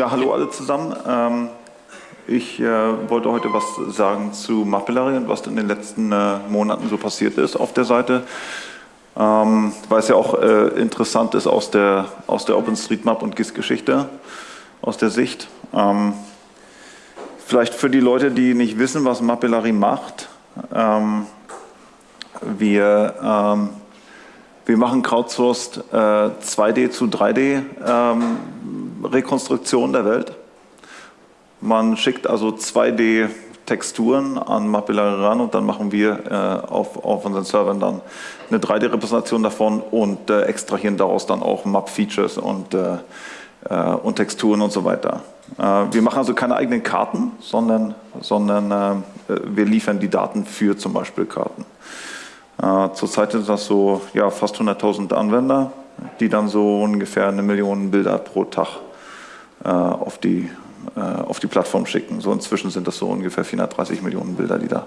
Ja, hallo alle zusammen. Ähm, ich äh, wollte heute was sagen zu Mapillary und was in den letzten äh, Monaten so passiert ist auf der Seite. Ähm, weil es ja auch äh, interessant ist aus der, aus der OpenStreetMap und GIS-Geschichte, aus der Sicht. Ähm, vielleicht für die Leute, die nicht wissen, was Mapillary macht. Ähm, wir, ähm, wir machen crowdsourced äh, 2D zu 3D ähm, Rekonstruktion der Welt. Man schickt also 2D-Texturen an Mapillary ran und dann machen wir äh, auf, auf unseren Servern dann eine 3D-Repräsentation davon und äh, extrahieren daraus dann auch Map-Features und, äh, äh und Texturen und so weiter. Äh, wir machen also keine eigenen Karten, sondern, sondern äh, wir liefern die Daten für zum Beispiel Karten. Zurzeit sind das so ja, fast 100.000 Anwender, die dann so ungefähr eine Million Bilder pro Tag auf die äh, auf die Plattform schicken. So inzwischen sind das so ungefähr 430 Millionen Bilder, die da,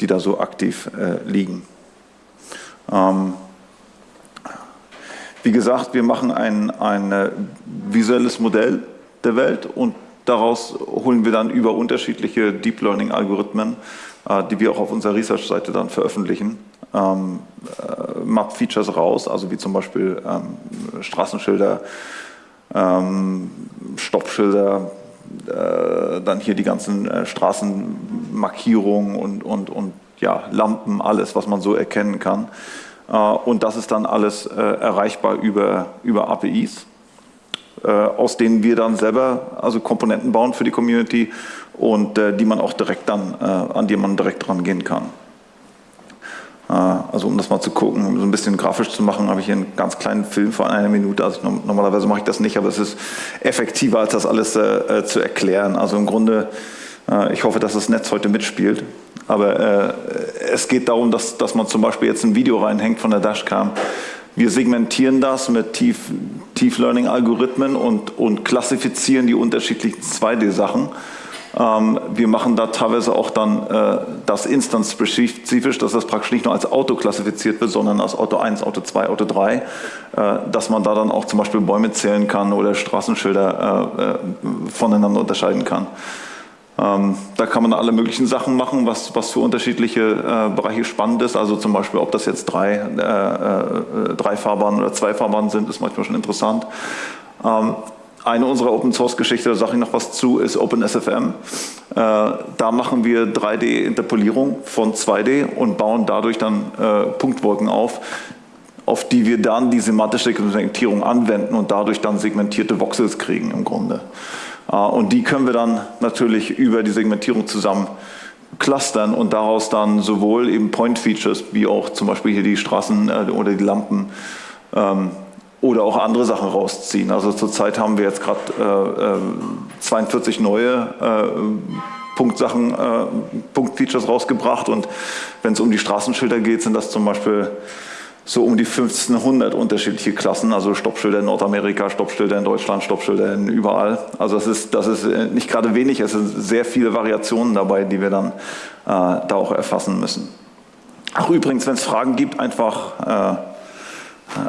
die da so aktiv äh, liegen. Ähm, wie gesagt, wir machen ein, ein äh, visuelles Modell der Welt und daraus holen wir dann über unterschiedliche Deep Learning Algorithmen, äh, die wir auch auf unserer Research-Seite dann veröffentlichen, ähm, äh, Map-Features raus, also wie zum Beispiel ähm, Straßenschilder, ähm, Stoppschilder, äh, dann hier die ganzen äh, Straßenmarkierungen und, und, und ja, Lampen, alles, was man so erkennen kann. Äh, und das ist dann alles äh, erreichbar über, über APIs, äh, aus denen wir dann selber also Komponenten bauen für die Community und äh, die man auch direkt dann, an die man direkt rangehen kann. Äh, also um das mal zu gucken, um so ein bisschen grafisch zu machen, habe ich hier einen ganz kleinen Film von einer Minute. Also normalerweise mache ich das nicht, aber es ist effektiver, als das alles äh, äh, zu erklären. Also im Grunde, äh, ich hoffe, dass das Netz heute mitspielt. Aber äh, es geht darum, dass, dass man zum Beispiel jetzt ein Video reinhängt von der Dashcam. Wir segmentieren das mit Tief, Tief Learning Algorithmen und, und klassifizieren die unterschiedlichen 2D-Sachen ähm, wir machen da teilweise auch dann äh, das instanzspezifisch, dass das praktisch nicht nur als Auto klassifiziert wird, sondern als Auto 1, Auto 2, Auto 3, äh, dass man da dann auch zum Beispiel Bäume zählen kann oder Straßenschilder äh, voneinander unterscheiden kann. Ähm, da kann man alle möglichen Sachen machen, was, was für unterschiedliche Bereiche spannend ist. Also zum Beispiel, ob das jetzt drei, äh, drei Fahrbahnen oder zwei Fahrbahnen sind, ist manchmal schon interessant. Ähm, eine unserer Open Source Geschichte, da sage ich noch was zu, ist OpenSFM. Äh, da machen wir 3D-Interpolierung von 2D und bauen dadurch dann äh, Punktwolken auf, auf die wir dann die semantische Segmentierung anwenden und dadurch dann segmentierte Voxels kriegen im Grunde. Äh, und die können wir dann natürlich über die Segmentierung zusammen clustern und daraus dann sowohl eben Point Features wie auch zum Beispiel hier die Straßen oder die Lampen ähm, oder auch andere Sachen rausziehen. Also zurzeit haben wir jetzt gerade äh, 42 äh, neue äh, Punktsachen, äh, Punktfeatures rausgebracht und wenn es um die Straßenschilder geht, sind das zum Beispiel so um die 1500 unterschiedliche Klassen, also Stoppschilder in Nordamerika, Stoppschilder in Deutschland, Stoppschilder in überall. Also das ist, das ist äh, nicht gerade wenig, es sind sehr viele Variationen dabei, die wir dann äh, da auch erfassen müssen. Ach übrigens, wenn es Fragen gibt, einfach äh,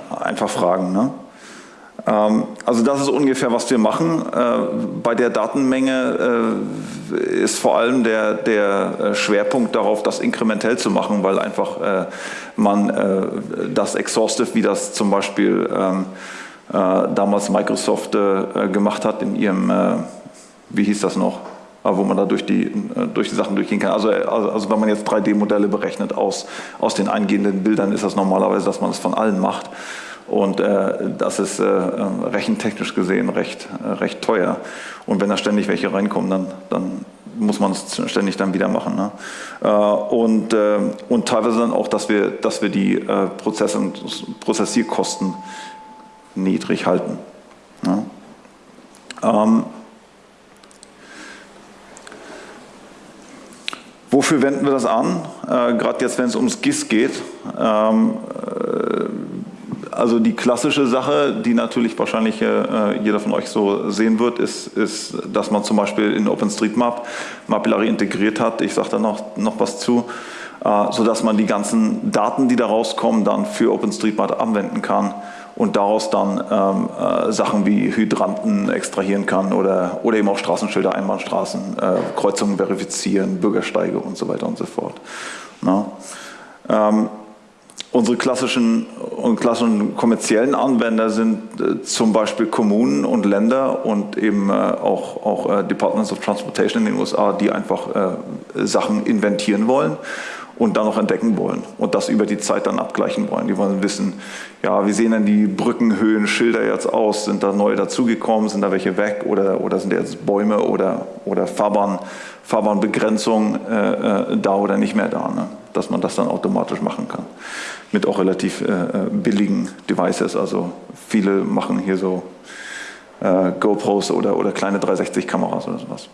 einfach fragen. Ne? Ähm, also das ist ungefähr, was wir machen. Äh, bei der Datenmenge äh, ist vor allem der, der äh, Schwerpunkt darauf, das inkrementell zu machen, weil einfach man das Exhaustive, wie das zum Beispiel ähm, damals Microsoft gemacht hat in ihrem, wie hieß das noch, wo man da durch die, durch die Sachen durchgehen kann. Also, also, also wenn man jetzt 3D-Modelle berechnet aus, aus den eingehenden Bildern, ist das normalerweise, dass man es von allen macht. Und äh, das ist äh, rechentechnisch gesehen recht, äh, recht teuer. Und wenn da ständig welche reinkommen, dann, dann muss man es ständig dann wieder machen. Ne? Äh, und, äh, und teilweise dann auch, dass wir, dass wir die äh, Prozess- und Prozessierkosten niedrig halten. Ne? Ähm, Wofür wenden wir das an? Äh, Gerade jetzt, wenn es ums GIS geht. Ähm, äh, also die klassische Sache, die natürlich wahrscheinlich äh, jeder von euch so sehen wird, ist, ist, dass man zum Beispiel in OpenStreetMap Mapillary integriert hat. Ich sage da noch, noch was zu. Äh, sodass man die ganzen Daten, die da rauskommen, dann für OpenStreetMap anwenden kann und daraus dann ähm, äh, Sachen wie Hydranten extrahieren kann oder, oder eben auch Straßenschilder, Einbahnstraßen, äh, Kreuzungen verifizieren, Bürgersteige und so weiter und so fort. Ähm, unsere klassischen und klassischen kommerziellen Anwender sind äh, zum Beispiel Kommunen und Länder und eben äh, auch, auch äh, Departments of Transportation in den USA, die einfach äh, Sachen inventieren wollen und dann noch entdecken wollen und das über die Zeit dann abgleichen wollen. Die wollen wissen, ja, wie sehen denn die Brückenhöhen, Schilder jetzt aus? Sind da neue dazugekommen? Sind da welche weg? Oder, oder sind jetzt Bäume oder, oder Fahrbahn, Fahrbahnbegrenzung äh, äh, da oder nicht mehr da? Ne? Dass man das dann automatisch machen kann. Mit auch relativ äh, äh billigen Devices. Also viele machen hier so äh, GoPros oder, oder kleine 360-Kameras oder sowas.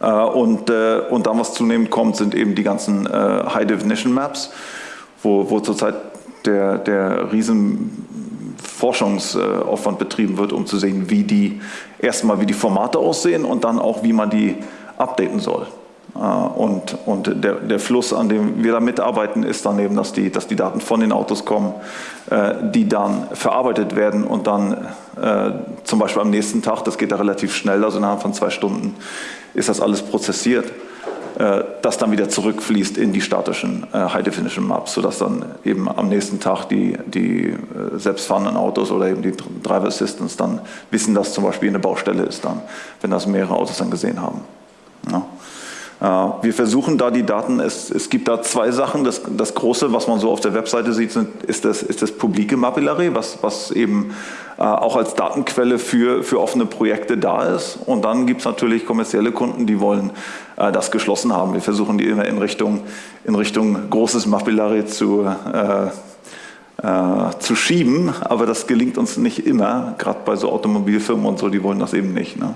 Äh, und, äh, und dann, was zunehmend kommt, sind eben die ganzen äh, High-Definition-Maps, wo, wo zurzeit der, der riesen Forschungsaufwand betrieben wird, um zu sehen, wie die erstmal wie die Formate aussehen und dann auch, wie man die updaten soll. Und, und der, der Fluss, an dem wir da mitarbeiten, ist dann eben, dass die, dass die Daten von den Autos kommen, die dann verarbeitet werden und dann zum Beispiel am nächsten Tag, das geht da relativ schnell, also innerhalb von zwei Stunden, ist das alles prozessiert, äh, das dann wieder zurückfließt in die statischen äh, High-Definition Maps, sodass dann eben am nächsten Tag die, die äh, selbstfahrenden Autos oder eben die Driver Assistants dann wissen, dass zum Beispiel eine Baustelle ist dann, wenn das mehrere Autos dann gesehen haben. Ja. Wir versuchen da die Daten, es, es gibt da zwei Sachen. Das, das, Große, was man so auf der Webseite sieht, sind, ist, das, ist das publike Mapillary, was, was eben äh, auch als Datenquelle für, für offene Projekte da ist. Und dann gibt es natürlich kommerzielle Kunden, die wollen äh, das geschlossen haben. Wir versuchen die immer in Richtung, in Richtung großes Mapillary zu, äh, äh, zu schieben, aber das gelingt uns nicht immer, gerade bei so Automobilfirmen und so, die wollen das eben nicht. Ne?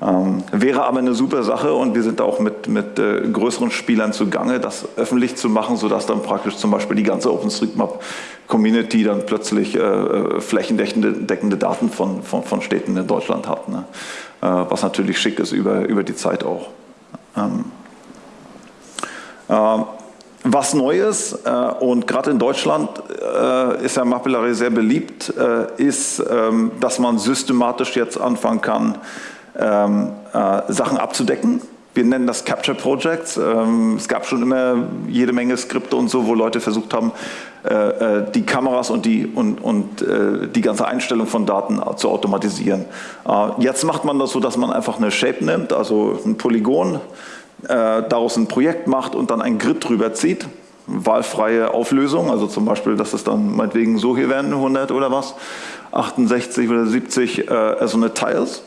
Ähm, wäre aber eine super Sache und wir sind auch mit, mit äh, größeren Spielern zugange, das öffentlich zu machen, sodass dann praktisch zum Beispiel die ganze OpenStreetMap-Community dann plötzlich äh, äh, flächendeckende Daten von, von, von, Städten in Deutschland hat. Ne? Äh, was natürlich schick ist über, über die Zeit auch. Ähm, äh, was Neues äh, und gerade in Deutschland äh, ist ja Mapillary sehr beliebt, ist, ähm, dass man systematisch jetzt anfangen kann, ähm, äh, Sachen abzudecken. Wir nennen das Capture Projects. Ähm, es gab schon immer jede Menge Skripte und so, wo Leute versucht haben, äh, äh die Kameras und die, und, und äh, die ganze Einstellung von Daten zu automatisieren. Äh, jetzt macht man das so, dass man einfach eine Shape nimmt, also ein Polygon, äh, daraus ein Projekt macht und dann ein Grid drüber zieht wahlfreie Auflösung, also zum Beispiel, dass es dann meinetwegen so hier werden, 100 oder was, 68 oder 70 äh, so eine Tiles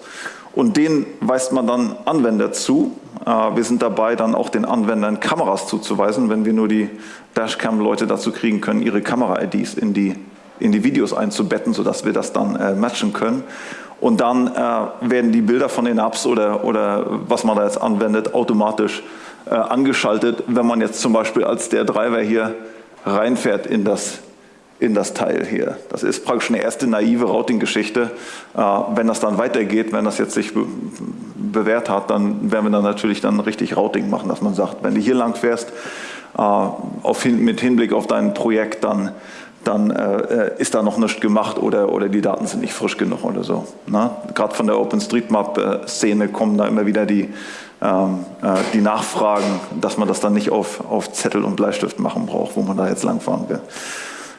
und denen weist man dann Anwender zu. Äh, wir sind dabei, dann auch den Anwendern Kameras zuzuweisen, wenn wir nur die Dashcam-Leute dazu kriegen können, ihre Kamera-IDs in die, in die Videos einzubetten, sodass wir das dann äh, matchen können. Und dann äh, werden die Bilder von den Apps oder, oder was man da jetzt anwendet, automatisch angeschaltet, wenn man jetzt zum Beispiel als der Driver hier reinfährt in das in das Teil hier. Das ist praktisch eine erste naive Routing-Geschichte. Äh, wenn das dann weitergeht, wenn das jetzt sich bewährt hat, dann werden wir dann natürlich dann richtig Routing machen, dass man sagt, wenn du hier lang fährst, äh, mit Hinblick auf dein Projekt, dann, dann äh, ist da noch nichts gemacht oder, oder die Daten sind nicht frisch genug oder so. Ne? Gerade von der OpenStreetMap-Szene kommen da immer wieder die, ähm, die Nachfragen, dass man das dann nicht auf, auf Zettel und Bleistift machen braucht, wo man da jetzt langfahren will.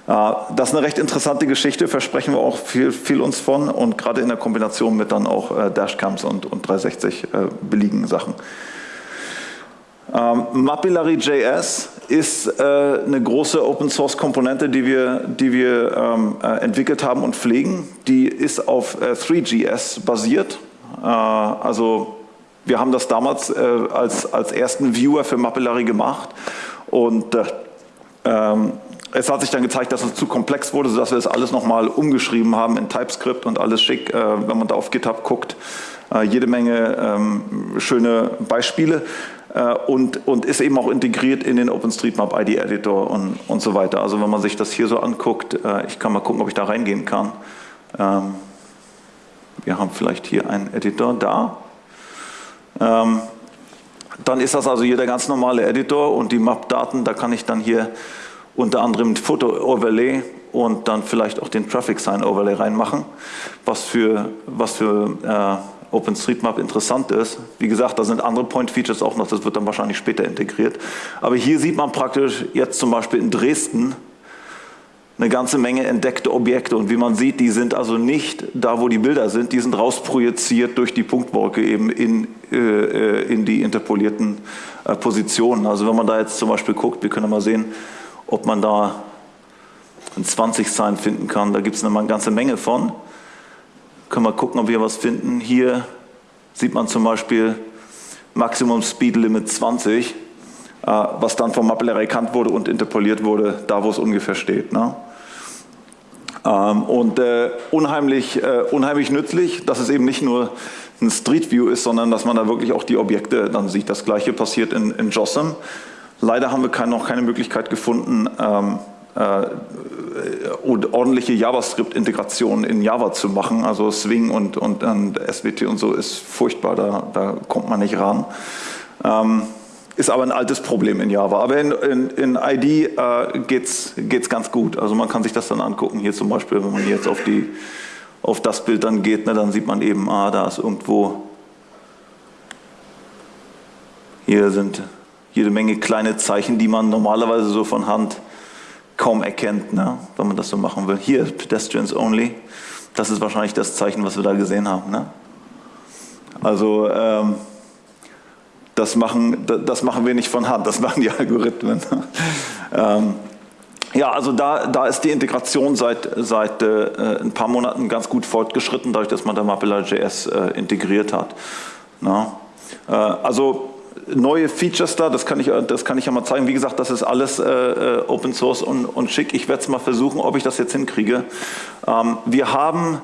Äh, das ist eine recht interessante Geschichte, versprechen wir auch viel, viel uns von und gerade in der Kombination mit dann auch äh, Dashcams und, und 360 äh, billigen Sachen. Ähm, Mapillary.js ist eine große Open-Source-Komponente, die wir, die wir ähm, äh, entwickelt haben und pflegen. Die ist auf äh, 3GS basiert. Also wir haben das damals als, als ersten Viewer für Mapillary gemacht und ähm, es hat sich dann gezeigt, dass es zu komplex wurde, sodass wir das alles nochmal umgeschrieben haben in TypeScript und alles schick, äh, wenn man da auf GitHub guckt. Äh, jede Menge ähm, schöne Beispiele äh, und, und ist eben auch integriert in den OpenStreetMap ID Editor und, und so weiter. Also wenn man sich das hier so anguckt, ich kann mal gucken, ob ich da reingehen kann. Ähm, wir haben vielleicht hier einen Editor da. Ähm, dann ist das also hier der ganz normale Editor und die Map-Daten, da kann ich dann hier unter anderem Foto-Overlay und dann vielleicht auch den Traffic Sign Overlay reinmachen, was für, was für äh, OpenStreetMap interessant ist. Wie gesagt, da sind andere Point Features auch noch, das wird dann wahrscheinlich später integriert. Aber hier sieht man praktisch jetzt zum Beispiel in Dresden, eine ganze Menge entdeckte Objekte und wie man sieht, die sind also nicht da, wo die Bilder sind, die sind rausprojiziert durch die Punktwolke eben in, äh, in die interpolierten äh, Positionen. Also wenn man da jetzt zum Beispiel guckt, wir können mal sehen, ob man da ein 20-Sign finden kann, da gibt es eine ganze Menge von. Können wir gucken, ob wir was finden. Hier sieht man zum Beispiel Maximum Speed Limit 20, äh, was dann vom Mapple erkannt wurde und interpoliert wurde, da wo es ungefähr steht. Ne? Ähm, und äh, unheimlich, äh, unheimlich nützlich, dass es eben nicht nur ein Street View ist, sondern dass man da wirklich auch die Objekte dann sieht. Das gleiche passiert in, in JOSM. Leider haben wir kein, noch keine Möglichkeit gefunden, ähm, äh, ordentliche JavaScript-Integration in Java zu machen. Also Swing und, und, und SWT und so ist furchtbar, da, da kommt man nicht ran. Ähm, ist aber ein altes Problem in Java. Aber in, in, in ID äh, geht es ganz gut. Also man kann sich das dann angucken. Hier zum Beispiel, wenn man jetzt auf, die, auf das Bild dann geht, ne, dann sieht man eben, ah, da ist irgendwo, hier sind jede Menge kleine Zeichen, die man normalerweise so von Hand kaum erkennt, ne, wenn man das so machen will. Hier, Pedestrians Only, das ist wahrscheinlich das Zeichen, was wir da gesehen haben. Ne? Also, ähm, das machen, das machen wir nicht von Hand, das machen die Algorithmen. ähm, ja, also da, da ist die Integration seit, seit äh, ein paar Monaten ganz gut fortgeschritten, dadurch, dass man da Mapilla.js äh, integriert hat. Na? Äh, also neue Features da, das kann, ich, das kann ich ja mal zeigen. Wie gesagt, das ist alles äh, äh, Open Source und, und schick. Ich werde es mal versuchen, ob ich das jetzt hinkriege. Ähm, wir haben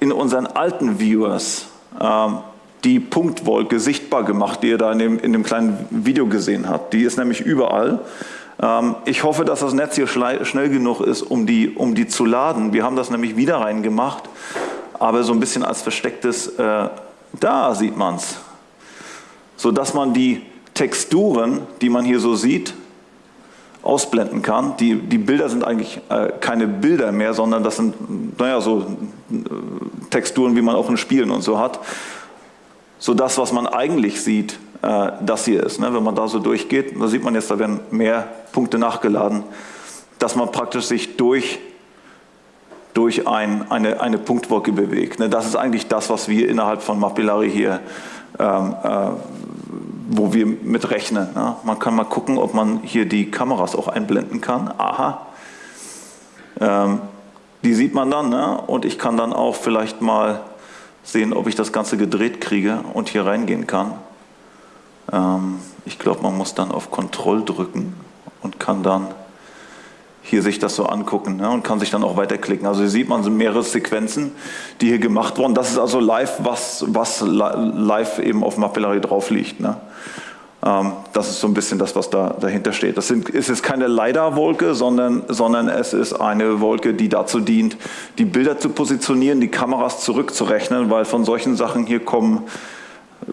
in unseren alten Viewers ähm, die Punktwolke sichtbar gemacht, die ihr da in dem, in dem kleinen Video gesehen habt. Die ist nämlich überall. Ähm, ich hoffe, dass das Netz hier schnell genug ist, um die, um die zu laden. Wir haben das nämlich wieder reingemacht, aber so ein bisschen als verstecktes, äh, da sieht man es. Sodass man die Texturen, die man hier so sieht, ausblenden kann. Die, die Bilder sind eigentlich äh, keine Bilder mehr, sondern das sind, naja, so äh, Texturen, wie man auch in Spielen und so hat so das, was man eigentlich sieht, äh, das hier ist. Ne? Wenn man da so durchgeht, da sieht man jetzt, da werden mehr Punkte nachgeladen, dass man praktisch sich durch, durch ein, eine, eine Punktwolke bewegt. Ne? Das ist eigentlich das, was wir innerhalb von Mapillary hier, ähm, äh, wo wir mit rechnen. Ne? Man kann mal gucken, ob man hier die Kameras auch einblenden kann. Aha. Ähm, die sieht man dann ne? und ich kann dann auch vielleicht mal sehen, ob ich das Ganze gedreht kriege und hier reingehen kann. Ähm, ich glaube, man muss dann auf Kontroll drücken und kann dann hier sich das so angucken ne, und kann sich dann auch weiterklicken. Also hier sieht man mehrere Sequenzen, die hier gemacht wurden. Das ist also live, was, was live eben auf Mapillary drauf liegt. Ne. Ähm, das ist so ein bisschen das, was da dahinter steht. Das sind, es ist keine LiDAR-Wolke, sondern, sondern es ist eine Wolke, die dazu dient, die Bilder zu positionieren, die Kameras zurückzurechnen, weil von solchen Sachen hier kommen,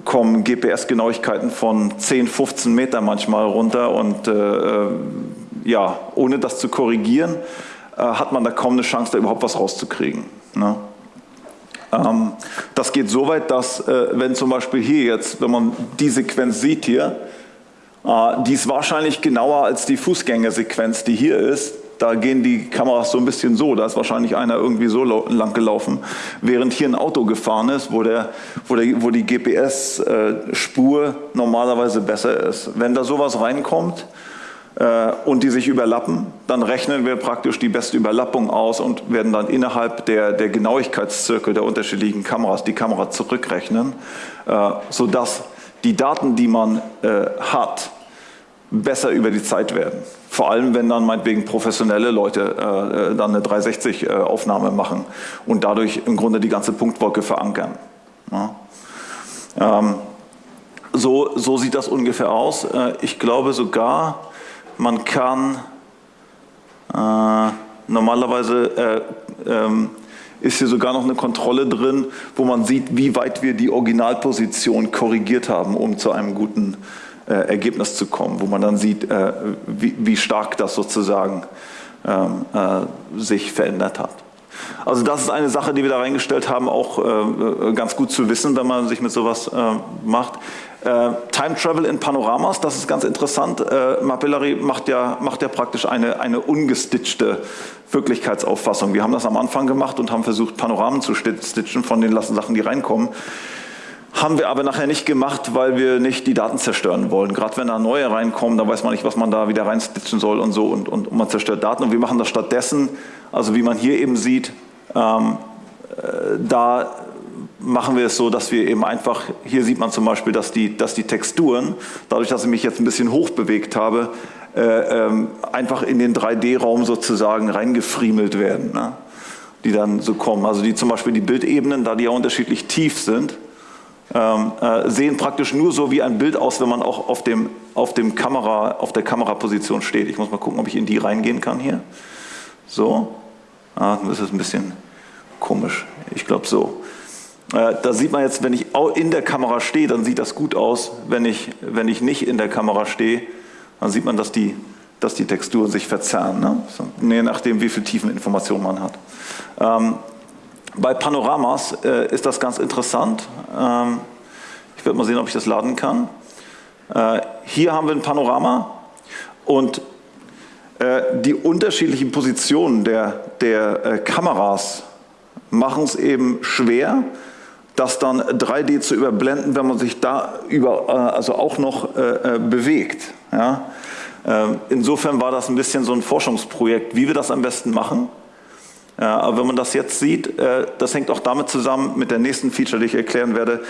kommen GPS-Genauigkeiten von 10, 15 Meter manchmal runter und äh, äh, ja, ohne das zu korrigieren, äh, hat man da kaum eine Chance, da überhaupt was rauszukriegen. Ne? Ähm, das geht so weit, dass äh, wenn zum Beispiel hier jetzt, wenn man die Sequenz sieht hier, äh, die ist wahrscheinlich genauer als die Fußgängersequenz, die hier ist. Da gehen die Kameras so ein bisschen so, da ist wahrscheinlich einer irgendwie so lang gelaufen, während hier ein Auto gefahren ist, wo, der, wo, der, wo die GPS-Spur äh, normalerweise besser ist. Wenn da sowas reinkommt, und die sich überlappen, dann rechnen wir praktisch die beste Überlappung aus und werden dann innerhalb der, der Genauigkeitszirkel der unterschiedlichen Kameras die Kamera zurückrechnen, äh, sodass die Daten, die man äh, hat, besser über die Zeit werden. Vor allem, wenn dann meinetwegen professionelle Leute äh, dann eine 360-Aufnahme machen und dadurch im Grunde die ganze Punktwolke verankern. Ähm, so, so sieht das ungefähr aus. Äh, ich glaube sogar, man kann äh, normalerweise äh, ähm, ist hier sogar noch eine Kontrolle drin, wo man sieht, wie weit wir die Originalposition korrigiert haben, um zu einem guten äh, Ergebnis zu kommen, wo man dann sieht, äh, wie, wie, stark das sozusagen ähm, äh, sich verändert hat. Also das ist eine Sache, die wir da reingestellt haben, auch äh, ganz gut zu wissen, wenn man sich mit sowas äh, macht. Äh, Time Travel in Panoramas, das ist ganz interessant. Äh, Mapillary macht ja, macht ja praktisch eine, eine ungestitchte Wirklichkeitsauffassung. Wir haben das am Anfang gemacht und haben versucht, Panoramen zu stitchen von den Sachen, die reinkommen. Haben wir aber nachher nicht gemacht, weil wir nicht die Daten zerstören wollen. Gerade wenn da neue reinkommen, da weiß man nicht, was man da wieder reinstitchen soll und so und, und, und man zerstört Daten. Und wir machen das stattdessen, also wie man hier eben sieht, ähm, äh, da machen wir es so, dass wir eben einfach, hier sieht man zum Beispiel, dass die, dass die Texturen, dadurch, dass ich mich jetzt ein bisschen hoch bewegt habe, äh, ähm, einfach in den 3D-Raum sozusagen reingefriemelt werden, ne? die dann so kommen. Also die zum Beispiel die Bildebenen, da die ja unterschiedlich tief sind, ähm, äh, sehen praktisch nur so wie ein Bild aus, wenn man auch auf, dem, auf, dem Kamera, auf der Kameraposition steht. Ich muss mal gucken, ob ich in die reingehen kann hier. So, ah, das ist ein bisschen komisch. Ich glaube so. Äh, da sieht man jetzt, wenn ich in der Kamera stehe, dann sieht das gut aus. Wenn ich, wenn ich nicht in der Kamera stehe, dann sieht man, dass die, dass die Texturen sich verzerren, ne? je nachdem, wie viel Tiefeninformation man hat. Ähm, bei Panoramas äh, ist das ganz interessant. Ähm, ich werde mal sehen, ob ich das laden kann. Äh, hier haben wir ein Panorama und äh, die unterschiedlichen Positionen der, der äh, Kameras machen es eben schwer, das dann 3D zu überblenden, wenn man sich da über, äh, also auch noch äh, äh, bewegt. Ja? Ähm, insofern war das ein bisschen so ein Forschungsprojekt, wie wir das am besten machen. Aber wenn man das jetzt sieht, das hängt auch damit zusammen mit der nächsten Feature, die ich erklären werde.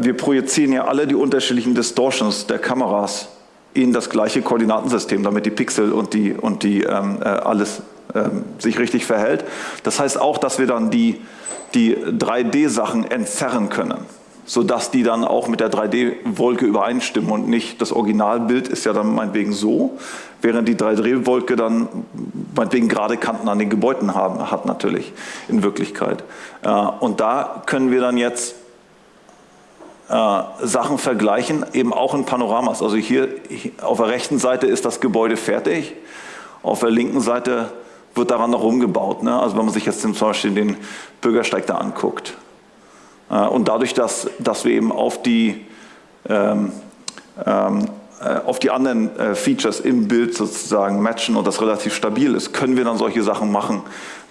Wir projizieren ja alle die unterschiedlichen Distortions der Kameras in das gleiche Koordinatensystem, damit die Pixel und die, und die ähm, alles ähm, sich richtig verhält. Das heißt auch, dass wir dann die die 3D-Sachen entzerren können, sodass die dann auch mit der 3D-Wolke übereinstimmen und nicht das Originalbild ist ja dann meinetwegen so, während die 3D-Wolke dann meinetwegen gerade Kanten an den Gebäuden haben, hat natürlich in Wirklichkeit. Äh, und da können wir dann jetzt äh, Sachen vergleichen, eben auch in Panoramas. Also hier auf der rechten Seite ist das Gebäude fertig, auf der linken Seite wird daran noch rumgebaut. Ne? Also wenn man sich jetzt zum Beispiel den Bürgersteig da anguckt. Äh, und dadurch, dass, dass wir eben auf die, ähm, ähm, äh, auf die anderen äh, Features im Bild sozusagen matchen und das relativ stabil ist, können wir dann solche Sachen machen,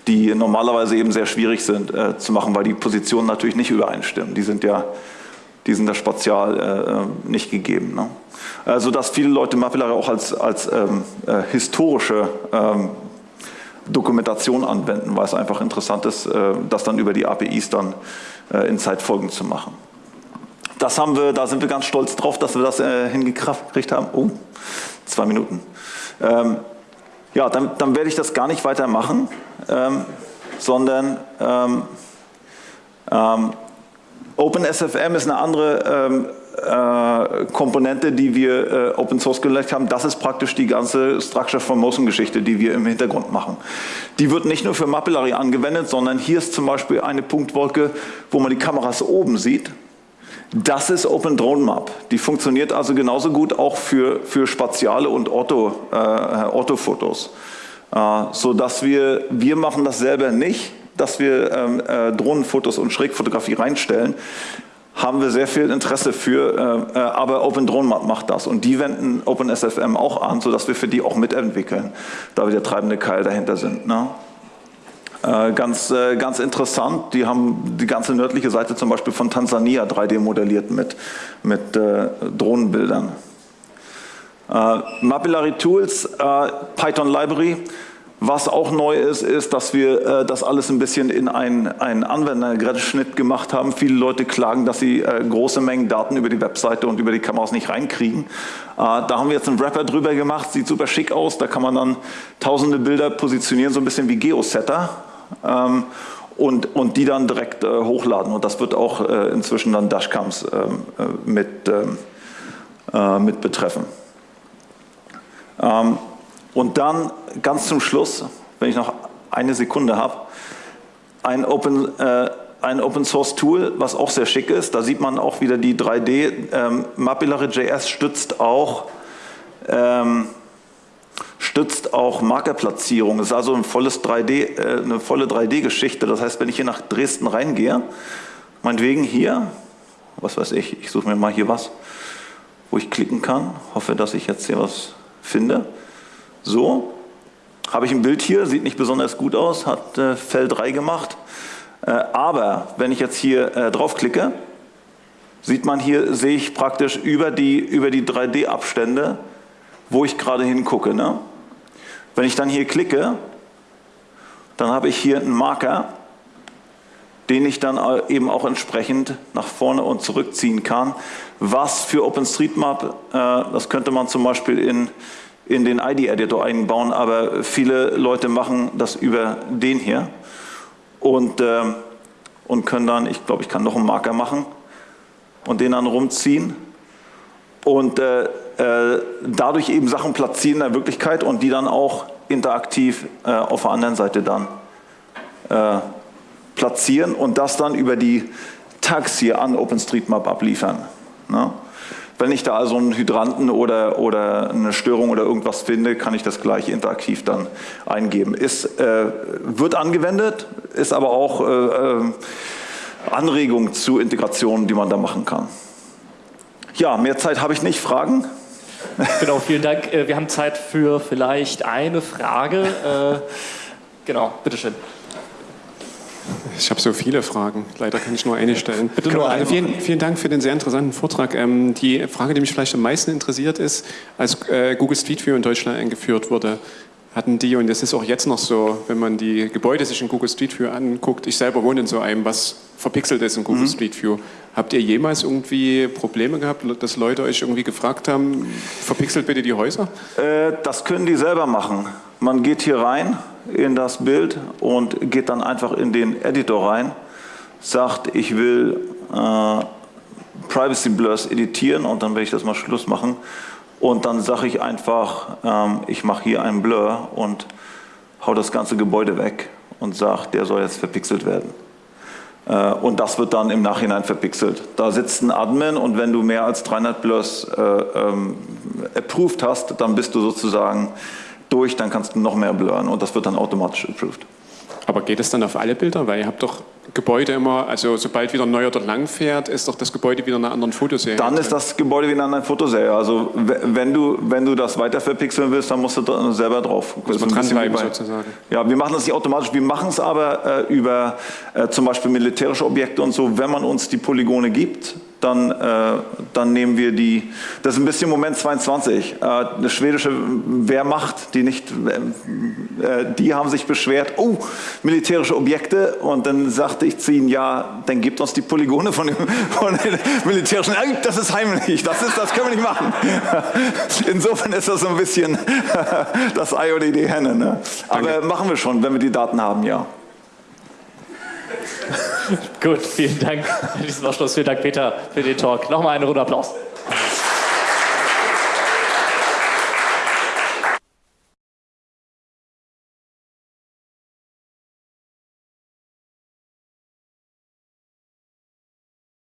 die normalerweise eben sehr schwierig sind äh, zu machen, weil die Positionen natürlich nicht übereinstimmen. Die sind ja die sind da spatial äh, nicht gegeben. Ne? Also dass viele Leute Mapillary auch als, als ähm, äh, historische ähm, Dokumentation anwenden, weil es einfach interessant ist, äh, das dann über die APIs dann äh, in Zeitfolgen zu machen. Das haben wir, da sind wir ganz stolz drauf, dass wir das äh, hingekriegt haben. Oh, zwei Minuten. Ähm, ja, dann, dann, werde ich das gar nicht weitermachen, ähm, sondern ähm, OpenSFM ist eine andere äh, Komponente, die wir äh, Open Source gelegt haben, das ist praktisch die ganze Structure Motion Geschichte, die wir im Hintergrund machen. Die wird nicht nur für Mapillary angewendet, sondern hier ist zum Beispiel eine Punktwolke, wo man die Kameras oben sieht. Das ist Open Drone Map. Die funktioniert also genauso gut auch für, für spatiale und Ortho, äh, Orthofotos. Äh, so dass wir, wir machen das selber nicht, dass wir ähm, äh, Drohnenfotos und Schrägfotografie reinstellen haben wir sehr viel Interesse für, äh, äh aber Open Drone macht das und die wenden OpenSFM auch an, sodass wir für die auch mitentwickeln, da wir der treibende Keil dahinter sind. Ne? Äh, ganz, äh, ganz interessant, die haben die ganze nördliche Seite zum Beispiel von Tansania 3D modelliert mit, mit äh, Drohnenbildern. Äh, Mapillary Tools, Python Library, was auch neu ist, ist, dass wir äh, das alles ein bisschen in einen, einen Anwenderschnitt gemacht haben. Viele Leute klagen, dass sie äh, große Mengen Daten über die Webseite und über die Kameras nicht reinkriegen. Äh, da haben wir jetzt einen Wrapper drüber gemacht, sieht super schick aus. Da kann man dann tausende Bilder positionieren, so ein bisschen wie Geosetter. Ähm, und, und die dann direkt äh, hochladen. Und das wird auch äh, inzwischen dann Dashcams ähm, äh, mit, ähm, mit betreffen. Ähm, und dann ganz zum Schluss, wenn ich noch eine Sekunde habe, ein Open, äh, ein Open Source Tool, was auch sehr schick ist. Da sieht man auch wieder die 3D. Ähm, Mapillary.js stützt auch, ähm, unterstützt auch Markerplatzierung. Es ist also ein volles 3D, äh, eine volle 3D-Geschichte. Das heißt, wenn ich hier nach Dresden reingehe, meinetwegen hier, was weiß ich, ich suche mir mal hier was, wo ich klicken kann. Hoffe, dass ich jetzt hier was finde. So, habe ich ein Bild hier, sieht nicht besonders gut aus, hat äh, Fell 3 gemacht. Äh, aber wenn ich jetzt hier äh, draufklicke, sieht man hier, sehe ich praktisch über die, über die 3D-Abstände, wo ich gerade hingucke. Ne? Wenn ich dann hier klicke, dann habe ich hier einen Marker, den ich dann eben auch entsprechend nach vorne und zurückziehen kann. Was für OpenStreetMap, äh, das könnte man zum Beispiel in, in den ID-Editor einbauen, aber viele Leute machen das über den hier und, äh, und können dann, ich glaube, ich kann noch einen Marker machen und den dann rumziehen und äh, äh, dadurch eben Sachen platzieren in der Wirklichkeit und die dann auch interaktiv äh, auf der anderen Seite dann äh, platzieren und das dann über die Tags hier an OpenStreetMap abliefern. Ne? Wenn ich da also einen Hydranten oder, oder eine Störung oder irgendwas finde, kann ich das gleich interaktiv dann eingeben. Ist, äh, wird angewendet, ist aber auch äh, äh, Anregung zu Integrationen, die man da machen kann. Ja, mehr Zeit habe ich nicht. Fragen? Genau, vielen Dank. Äh, wir haben Zeit für vielleicht eine Frage. Äh, genau, bitteschön. Ich habe so viele Fragen. Leider kann ich nur eine stellen. Bitte nur eine. Vielen, vielen, Dank für den sehr interessanten Vortrag. Ähm, die Frage, die mich vielleicht am meisten interessiert, ist, als äh, Google Street View in Deutschland eingeführt wurde, hatten die, und das ist auch jetzt noch so, wenn man die Gebäude sich in Google Street View anguckt, ich selber wohne in so einem, was verpixelt ist in Google mhm. Street View. Habt ihr jemals irgendwie Probleme gehabt, dass Leute euch irgendwie gefragt haben, verpixelt bitte die Häuser? Äh, das können die selber machen. Man geht hier rein in das Bild und geht dann einfach in den Editor rein, sagt, ich will äh, Privacy Blurs editieren und dann werde ich das mal Schluss machen und dann sage ich einfach, ähm, ich mache hier einen Blur und hau das ganze Gebäude weg und sage, der soll jetzt verpixelt werden. Äh, und das wird dann im Nachhinein verpixelt. Da sitzt ein Admin und wenn du mehr als 300 Blurs äh, ähm, approved hast, dann bist du sozusagen durch, dann kannst du noch mehr blurren und das wird dann automatisch approved. Aber geht es dann auf alle Bilder? Weil ihr habt doch Gebäude immer, also sobald wieder ein neuer dort lang fährt, ist doch das Gebäude wieder in einer anderen Fotoserie. Dann ist das Gebäude wieder in einer Fotoserie. Also wenn du, wenn du das weiter verpixeln willst, dann musst du selber drauf. Muss man dranbleiben sozusagen. Ja, wir machen das nicht automatisch, wir machen es aber äh, über äh, zum Beispiel militärische Objekte und so, wenn man uns die Polygone gibt, dann, äh, dann nehmen wir die, das ist ein bisschen Moment 22, äh, eine schwedische Wehrmacht, die nicht, äh, die haben sich beschwert, oh, militärische Objekte und dann sagte ich zu ihnen, ja, dann gebt uns die Polygone von, dem, von den militärischen, das ist heimlich, das, ist, das können wir nicht machen. Insofern ist das so ein bisschen das Ei oder die Henne. Ne? Aber Danke. machen wir schon, wenn wir die Daten haben, ja. Gut, vielen Dank diesen Abschluss. Vielen Dank, Peter, für den Talk. Nochmal einen Runde Applaus.